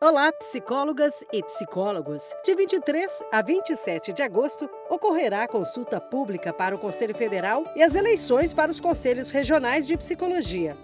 Olá, psicólogas e psicólogos! De 23 a 27 de agosto, ocorrerá a consulta pública para o Conselho Federal e as eleições para os Conselhos Regionais de Psicologia.